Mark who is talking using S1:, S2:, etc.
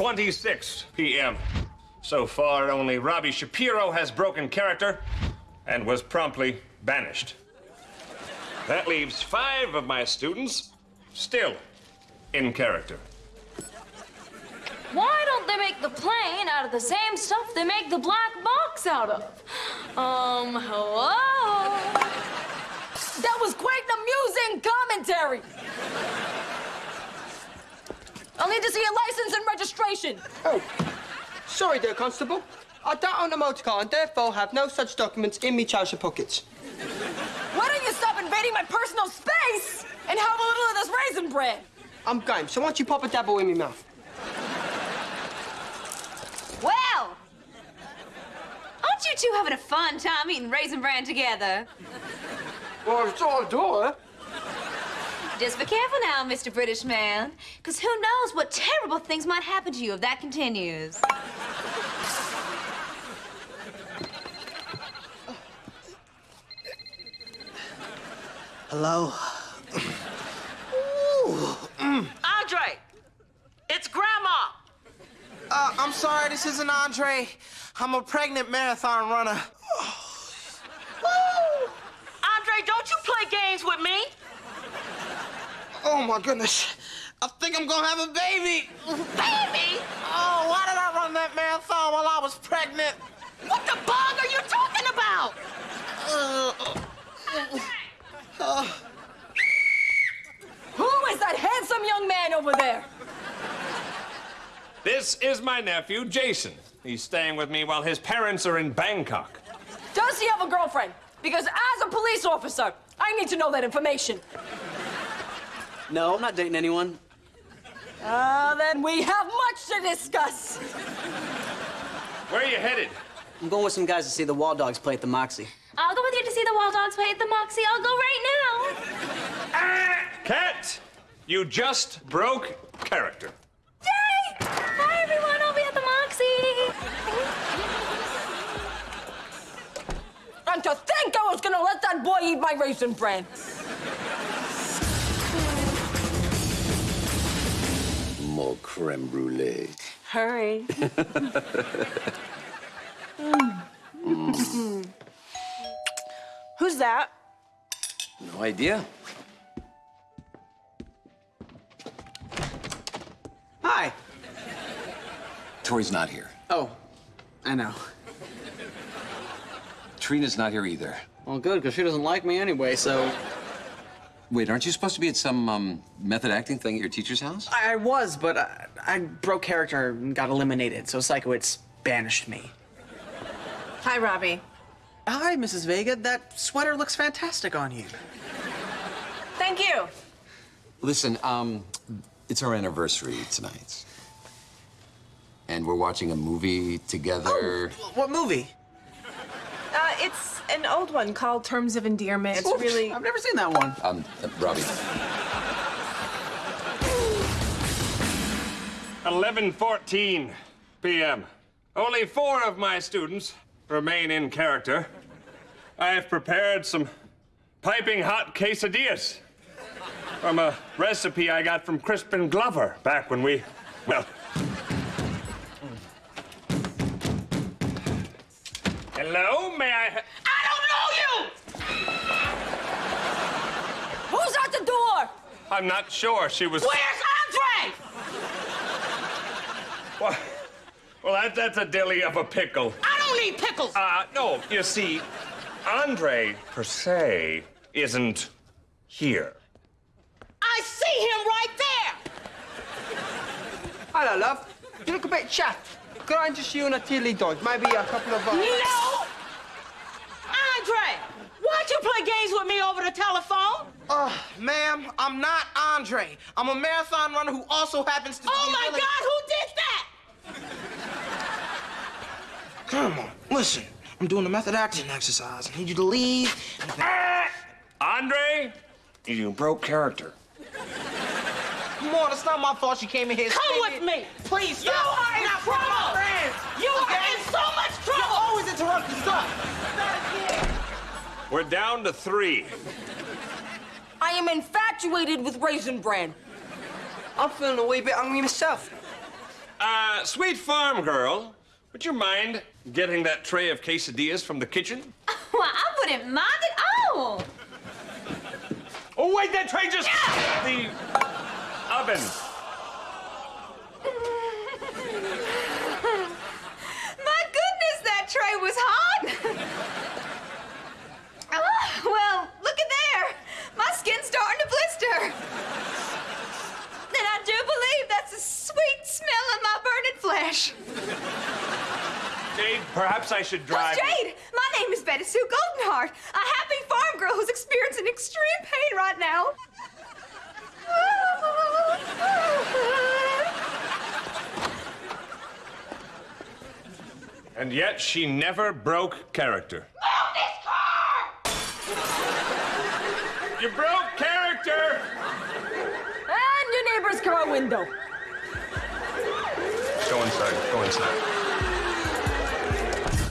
S1: 11:26 p.m. So far, only Robbie Shapiro has broken character and was promptly banished. That leaves five of my students still in character.
S2: Why don't they make the plane out of the same stuff they make the black box out of? Um, hello?
S3: That was quite an amusing commentary. I'll need to see your license and registration.
S4: Oh, sorry there, Constable. I don't own a motor car and therefore have no such documents in me trouser pockets.
S3: Why don't you stop invading my personal space and have a little of this raisin bread?
S4: I'm game, so why don't you pop a dabble in me mouth?
S5: Well, aren't you two having a fun time eating Raisin Bran together?
S4: Well, it's all door.
S5: Just be careful now, Mr. British man, because who knows what terrible things might happen to you if that continues.
S4: Hello?
S6: Andre, it's Grandma.
S7: Uh, I'm sorry, this isn't Andre. I'm a pregnant marathon runner.
S6: Andre, don't you play games with me?
S7: Oh my goodness. I think I'm gonna have a baby.
S6: Baby?
S7: Oh, why did I run that marathon while I was pregnant?
S6: What the bug are you talking about?
S3: Uh, uh, Who is that handsome young man over there?
S1: This is my nephew, Jason. He's staying with me while his parents are in Bangkok.
S3: Does he have a girlfriend? Because as a police officer, I need to know that information.
S8: No, I'm not dating anyone.
S3: Ah, then we have much to discuss.
S1: Where are you headed?
S8: I'm going with some guys to see the Wall Dogs play at the Moxie.
S2: I'll go with you to see the Wall Dogs play at the Moxie. I'll go right now.
S1: Cat, you just broke character.
S2: Yay! Bye, everyone. I'll be at the Moxie.
S3: And to think I was gonna let that boy eat my raisin bran.
S9: Creme brulee.
S3: Hurry. Mm. Who's that?
S9: No idea.
S8: Hi.
S9: Tori's not here.
S8: Oh, I know.
S9: Trina's not here either.
S8: Well, good, because she doesn't like me anyway, so.
S9: Wait, aren't you supposed to be at some um, method acting thing at your teacher's house?
S8: I, I was, but I, I broke character and got eliminated, so Sikowitz banished me.
S10: Hi, Robbie.
S8: Hi, Mrs. Vega. That sweater looks fantastic on you.
S10: Thank you.
S9: Listen, um, it's our anniversary tonight. And we're watching a movie together.
S8: What movie?
S10: It's an old one called Terms of Endearment. It's
S8: Oops,
S10: really.
S8: I've never seen that one.
S9: Um, uh, Robbie.
S1: 11:14 p.m. Only four of my students remain in character. I have prepared some piping hot quesadillas from a recipe I got from Crispin Glover back when we, well. Hello, may I?
S6: I don't know you!
S3: Who's at the door?
S1: I'm not sure. She was.
S6: Where's Andre?
S1: Well, well that, that's a dilly of a pickle.
S6: I don't need pickles.
S1: Uh, no, you see, Andre, per se, isn't here.
S6: I see him right there.
S4: Hello, love. You look a bit chapped. Could I interest you in a tilly dog? Maybe a couple of... Uh...
S6: No! Andre, why'd you with me over the telephone?
S7: Uh, ma'am, I'm not Andre. I'm a marathon runner who also happens to be.
S6: Oh
S7: be
S6: my
S7: really-
S6: God, who did that?
S7: Come on, listen. I'm doing a method acting exercise. I need you to leave.
S1: Andre, you broke character.
S7: Come on, it's not my fault she came in here.
S6: Come
S7: screaming.
S6: with me.
S7: Please
S6: You are in
S7: Not
S6: trouble.
S7: friends.
S6: You are in so much trouble.
S7: You're
S6: trouble.
S7: always interrupting stuff.
S1: We're down to three.
S3: I am infatuated with raisin bran.
S4: I'm feeling a wee bit hungry myself.
S1: Uh, sweet farm girl, would you mind getting that tray of quesadillas from the kitchen?
S5: Well, I wouldn't mind at all.
S1: Oh, wait, that tray just... The oven.
S5: My goodness, that tray was hot. oh, well, look at there. My skin's starting to blister. And I do believe that's the sweet smell of my
S1: Jade, perhaps I should
S5: Oh,
S1: drive...
S5: Jade, my name is Betty Sue Goldenheart, a happy farm girl who's experiencing extreme pain right now.
S1: And yet she never broke character. Move this car! You broke character!
S3: And your neighbor's car window.
S1: Inside. Go inside.